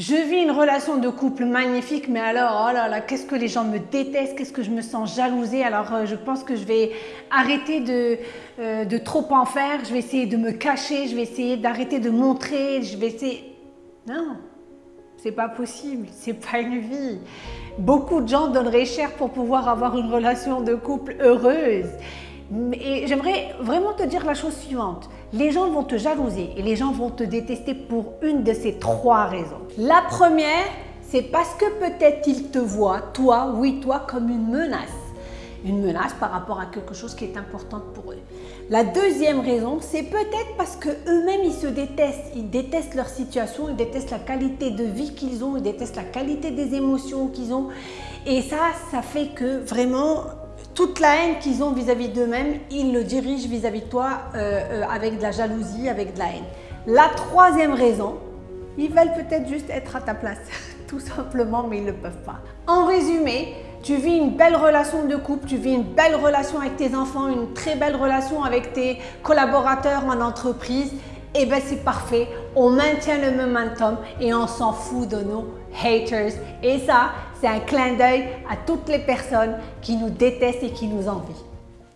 Je vis une relation de couple magnifique, mais alors, oh là là, qu'est-ce que les gens me détestent, qu'est-ce que je me sens jalousée. Alors, euh, je pense que je vais arrêter de, euh, de trop en faire, je vais essayer de me cacher, je vais essayer d'arrêter de montrer, je vais essayer... Non, c'est pas possible, c'est pas une vie. Beaucoup de gens donneraient cher pour pouvoir avoir une relation de couple heureuse. Et j'aimerais vraiment te dire la chose suivante. Les gens vont te jalouser et les gens vont te détester pour une de ces trois raisons. La première, c'est parce que peut-être ils te voient, toi, oui, toi, comme une menace. Une menace par rapport à quelque chose qui est important pour eux. La deuxième raison, c'est peut-être parce qu'eux-mêmes, ils se détestent. Ils détestent leur situation, ils détestent la qualité de vie qu'ils ont, ils détestent la qualité des émotions qu'ils ont. Et ça, ça fait que vraiment, toute la haine qu'ils ont vis-à-vis d'eux-mêmes, ils le dirigent vis-à-vis de toi euh, euh, avec de la jalousie, avec de la haine. La troisième raison, ils veulent peut-être juste être à ta place, tout simplement, mais ils ne peuvent pas. En résumé, tu vis une belle relation de couple, tu vis une belle relation avec tes enfants, une très belle relation avec tes collaborateurs en entreprise, eh bien c'est parfait, on maintient le momentum et on s'en fout de nos haters. Et ça, c'est un clin d'œil à toutes les personnes qui nous détestent et qui nous envient.